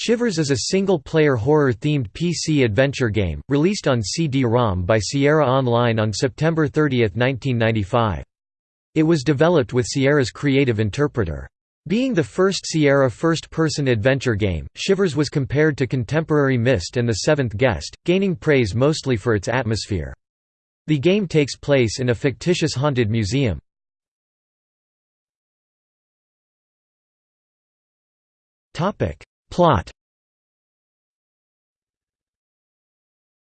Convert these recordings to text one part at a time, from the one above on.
Shivers is a single-player horror-themed PC adventure game, released on CD-ROM by Sierra Online on September 30, 1995. It was developed with Sierra's Creative Interpreter. Being the first Sierra first-person adventure game, Shivers was compared to contemporary Myst and The Seventh Guest, gaining praise mostly for its atmosphere. The game takes place in a fictitious haunted museum. Plot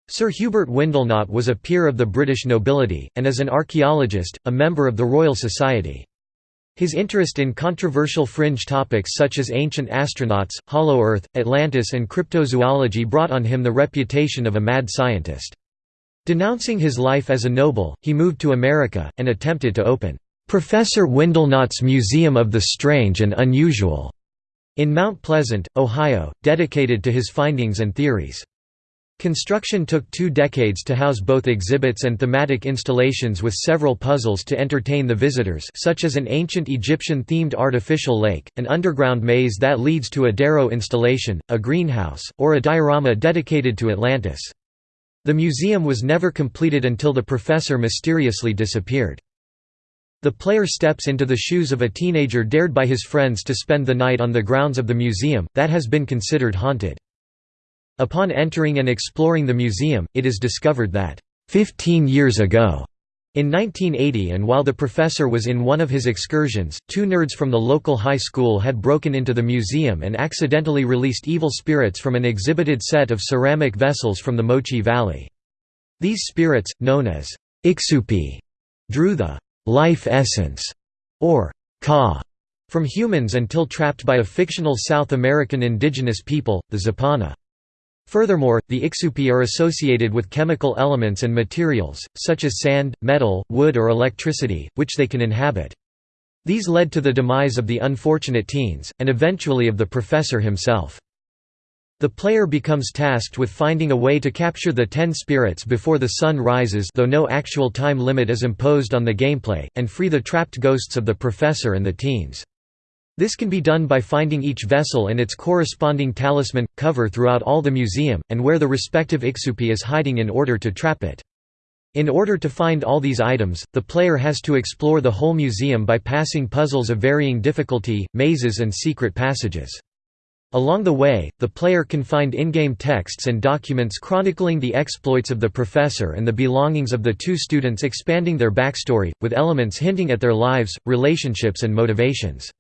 Sir Hubert Windlenot was a peer of the British nobility, and as an archaeologist, a member of the Royal Society. His interest in controversial fringe topics such as ancient astronauts, Hollow Earth, Atlantis and cryptozoology brought on him the reputation of a mad scientist. Denouncing his life as a noble, he moved to America, and attempted to open, "'Professor Windlenot's Museum of the Strange and Unusual' in Mount Pleasant, Ohio, dedicated to his findings and theories. Construction took two decades to house both exhibits and thematic installations with several puzzles to entertain the visitors such as an ancient Egyptian-themed artificial lake, an underground maze that leads to a Darrow installation, a greenhouse, or a diorama dedicated to Atlantis. The museum was never completed until the professor mysteriously disappeared. The player steps into the shoes of a teenager dared by his friends to spend the night on the grounds of the museum, that has been considered haunted. Upon entering and exploring the museum, it is discovered that, 15 years ago, in 1980 and while the professor was in one of his excursions, two nerds from the local high school had broken into the museum and accidentally released evil spirits from an exhibited set of ceramic vessels from the Moche Valley. These spirits, known as Ixupi, drew the life essence, or ka, from humans until trapped by a fictional South American indigenous people, the Zapana. Furthermore, the Ixupi are associated with chemical elements and materials, such as sand, metal, wood or electricity, which they can inhabit. These led to the demise of the unfortunate teens, and eventually of the professor himself. The player becomes tasked with finding a way to capture the ten spirits before the sun rises though no actual time limit is imposed on the gameplay, and free the trapped ghosts of the professor and the teens. This can be done by finding each vessel and its corresponding talisman, cover throughout all the museum, and where the respective Ixupi is hiding in order to trap it. In order to find all these items, the player has to explore the whole museum by passing puzzles of varying difficulty, mazes and secret passages. Along the way, the player can find in-game texts and documents chronicling the exploits of the professor and the belongings of the two students expanding their backstory, with elements hinting at their lives, relationships and motivations.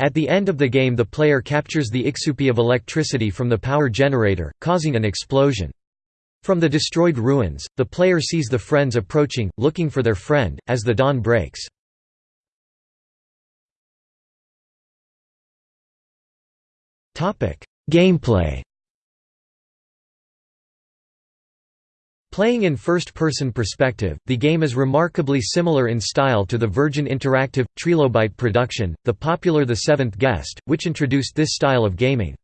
At the end of the game the player captures the Ixupi of electricity from the power generator, causing an explosion. From the destroyed ruins, the player sees the friends approaching, looking for their friend, as the dawn breaks. Gameplay Playing in first-person perspective, the game is remarkably similar in style to the Virgin Interactive, Trilobyte production, the popular The Seventh Guest, which introduced this style of gaming.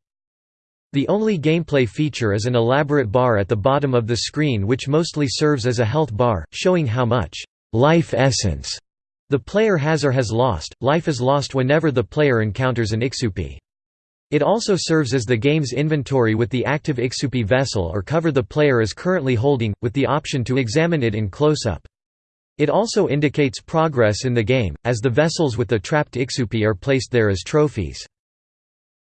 The only gameplay feature is an elaborate bar at the bottom of the screen which mostly serves as a health bar, showing how much life essence the player has or has lost. Life is lost whenever the player encounters an Ixupi. It also serves as the game's inventory with the active Ixupi vessel or cover the player is currently holding, with the option to examine it in close-up. It also indicates progress in the game, as the vessels with the trapped Ixupi are placed there as trophies.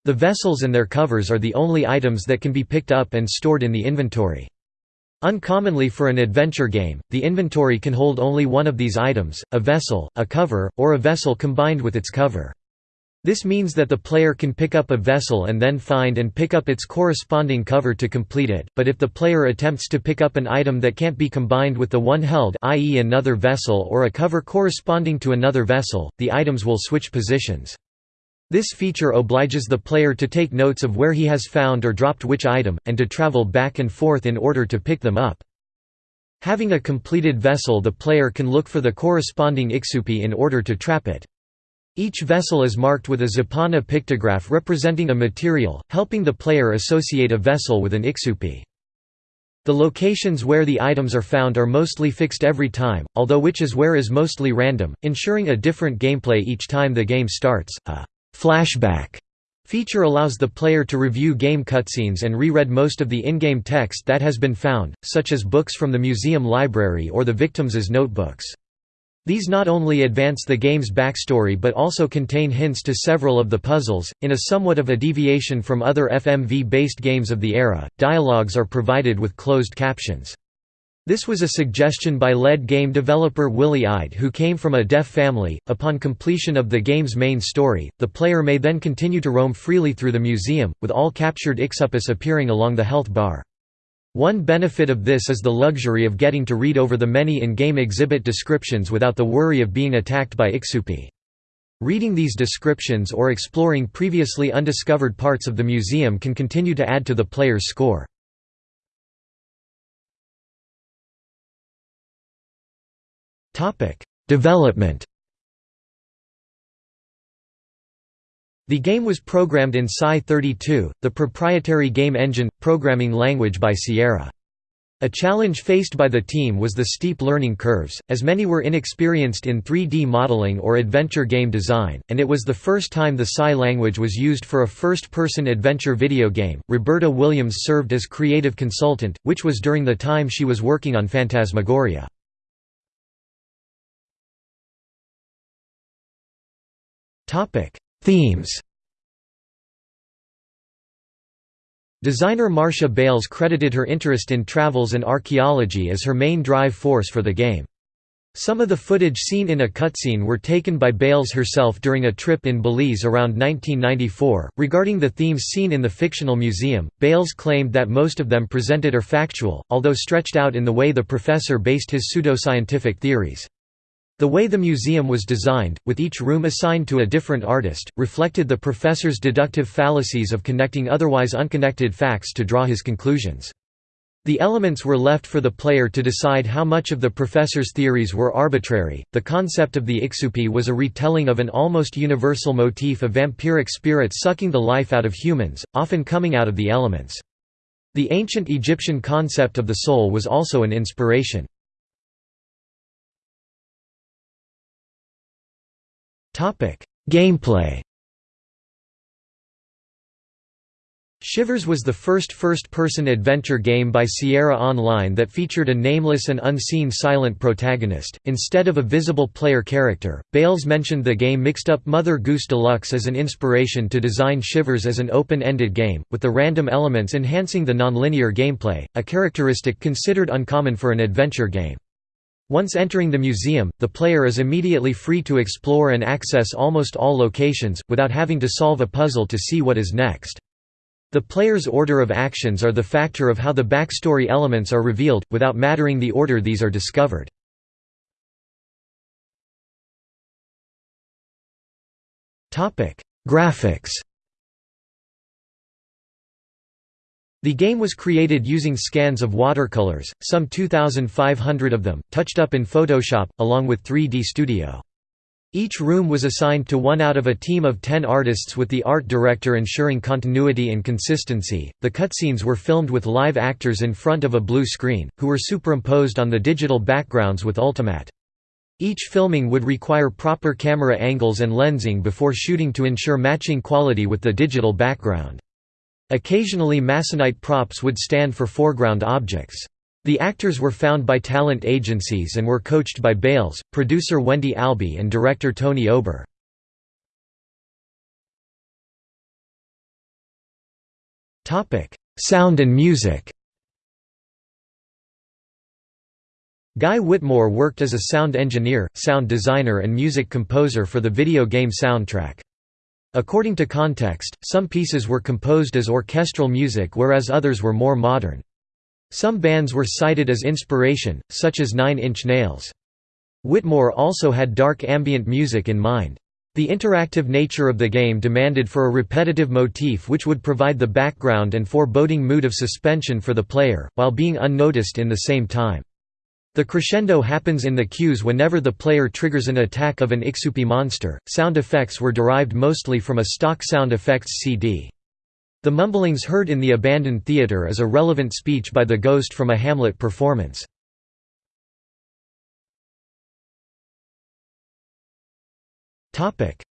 The vessels and their covers are the only items that can be picked up and stored in the inventory. Uncommonly for an adventure game, the inventory can hold only one of these items, a vessel, a cover, or a vessel combined with its cover. This means that the player can pick up a vessel and then find and pick up its corresponding cover to complete it, but if the player attempts to pick up an item that can't be combined with the one held i.e. another vessel or a cover corresponding to another vessel, the items will switch positions. This feature obliges the player to take notes of where he has found or dropped which item, and to travel back and forth in order to pick them up. Having a completed vessel the player can look for the corresponding Ixupi in order to trap it. Each vessel is marked with a Zapana pictograph representing a material, helping the player associate a vessel with an Ixupi. The locations where the items are found are mostly fixed every time, although which is where is mostly random, ensuring a different gameplay each time the game starts. A flashback Feature allows the player to review game cutscenes and reread most of the in-game text that has been found, such as books from the museum library or the victims' notebooks. These not only advance the game's backstory but also contain hints to several of the puzzles. In a somewhat of a deviation from other FMV-based games of the era, dialogues are provided with closed captions. This was a suggestion by lead game developer Willie Ide who came from a deaf family. Upon completion of the game's main story, the player may then continue to roam freely through the museum, with all captured Ixupus appearing along the health bar. One benefit of this is the luxury of getting to read over the many in-game exhibit descriptions without the worry of being attacked by Ixupi. Reading these descriptions or exploring previously undiscovered parts of the museum can continue to add to the player's score. Development The game was programmed in SCI32, the proprietary game engine, programming language by Sierra. A challenge faced by the team was the steep learning curves, as many were inexperienced in 3D modeling or adventure game design, and it was the first time the Psi language was used for a first-person adventure video game. Roberta Williams served as creative consultant, which was during the time she was working on Phantasmagoria. Themes Designer Marcia Bales credited her interest in travels and archaeology as her main drive force for the game. Some of the footage seen in a cutscene were taken by Bales herself during a trip in Belize around 1994. Regarding the themes seen in the fictional museum, Bales claimed that most of them presented are factual, although stretched out in the way the professor based his pseudoscientific theories. The way the museum was designed, with each room assigned to a different artist, reflected the professor's deductive fallacies of connecting otherwise unconnected facts to draw his conclusions. The elements were left for the player to decide how much of the professor's theories were arbitrary. The concept of the Ixupi was a retelling of an almost universal motif of vampiric spirits sucking the life out of humans, often coming out of the elements. The ancient Egyptian concept of the soul was also an inspiration. Gameplay Shivers was the first first-person adventure game by Sierra Online that featured a nameless and unseen silent protagonist, instead of a visible player character. Bales mentioned the game mixed up Mother Goose Deluxe as an inspiration to design Shivers as an open-ended game, with the random elements enhancing the nonlinear gameplay, a characteristic considered uncommon for an adventure game. Once entering the museum, the player is immediately free to explore and access almost all locations, without having to solve a puzzle to see what is next. The player's order of actions are the factor of how the backstory elements are revealed, without mattering the order these are discovered. Graphics The game was created using scans of watercolors, some 2,500 of them, touched up in Photoshop, along with 3D Studio. Each room was assigned to one out of a team of 10 artists with the art director ensuring continuity and consistency. The cutscenes were filmed with live actors in front of a blue screen, who were superimposed on the digital backgrounds with Ultimatte. Each filming would require proper camera angles and lensing before shooting to ensure matching quality with the digital background. Occasionally Masonite props would stand for foreground objects. The actors were found by talent agencies and were coached by Bales, producer Wendy Albee and director Tony Ober. Sound and music Guy Whitmore worked as a sound engineer, sound designer and music composer for the video game soundtrack. According to context, some pieces were composed as orchestral music whereas others were more modern. Some bands were cited as inspiration, such as Nine Inch Nails. Whitmore also had dark ambient music in mind. The interactive nature of the game demanded for a repetitive motif which would provide the background and foreboding mood of suspension for the player, while being unnoticed in the same time. The crescendo happens in the cues whenever the player triggers an attack of an Ixupi monster. Sound effects were derived mostly from a stock sound effects CD. The mumblings heard in the abandoned theater is a relevant speech by the ghost from a Hamlet performance.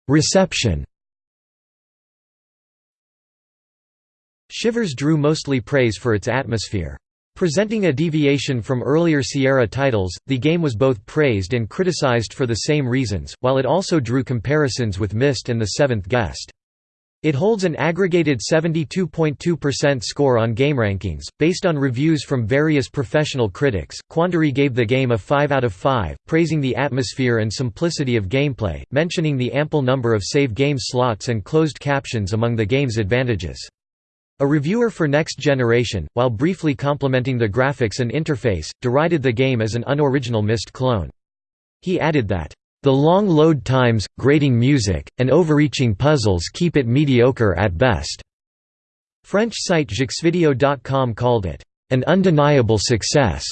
Reception Shivers drew mostly praise for its atmosphere. Presenting a deviation from earlier Sierra titles, the game was both praised and criticized for the same reasons, while it also drew comparisons with Myst and The Seventh Guest. It holds an aggregated 72.2% score on GameRankings. Based on reviews from various professional critics, Quandary gave the game a 5 out of 5, praising the atmosphere and simplicity of gameplay, mentioning the ample number of save game slots and closed captions among the game's advantages. A reviewer for Next Generation, while briefly complimenting the graphics and interface, derided the game as an unoriginal Myst clone. He added that, the long load times, grating music, and overreaching puzzles keep it mediocre at best. French site Jeuxvideo.com called it, an undeniable success.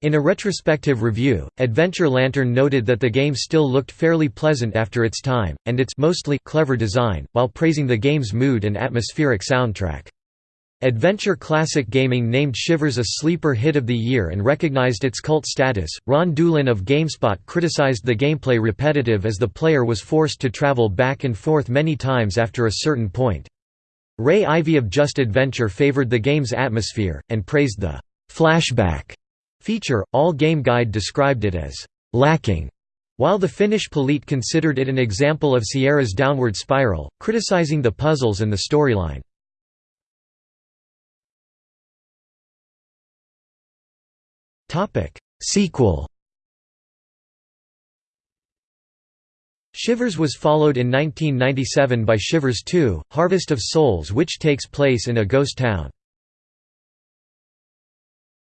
In a retrospective review, Adventure Lantern noted that the game still looked fairly pleasant after its time, and its mostly clever design, while praising the game's mood and atmospheric soundtrack. Adventure Classic Gaming named Shivers a sleeper hit of the year and recognized its cult status. Ron Dulin of GameSpot criticized the gameplay repetitive as the player was forced to travel back and forth many times after a certain point. Ray Ivey of Just Adventure favored the game's atmosphere, and praised the flashback feature. All Game Guide described it as lacking, while the Finnish Pelit considered it an example of Sierra's downward spiral, criticizing the puzzles and the storyline. Sequel Shivers was followed in 1997 by Shivers 2, Harvest of Souls which takes place in a ghost town.